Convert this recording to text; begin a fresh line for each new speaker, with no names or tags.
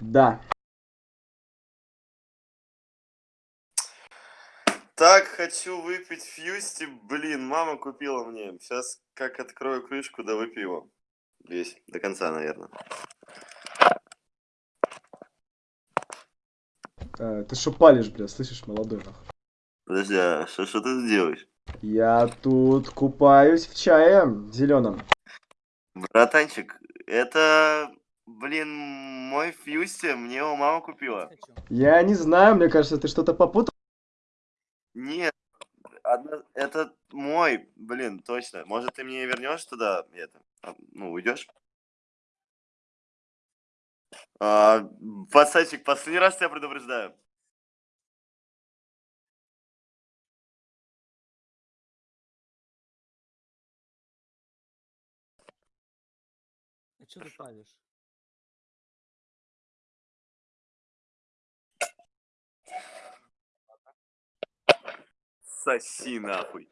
Да.
Так хочу выпить фьюсти, блин, мама купила мне. Сейчас как открою крышку, да выпью его. Весь, до конца, наверное.
Э, ты что палишь, бля, слышишь, молодой нахуй?
Подожди, а что, что ты делаешь?
Я тут купаюсь в чае зеленом.
Братанчик, это, блин, мой фьюсти, мне его мама купила.
Я не знаю, мне кажется, ты что-то попутал.
Нет, одно- это мой, блин, точно. Может, ты мне вернешь туда это? Ну, уйдешь? А, пацанчик, последний раз тебя предупреждаю.
А что ты палишь?
Соси нахуй.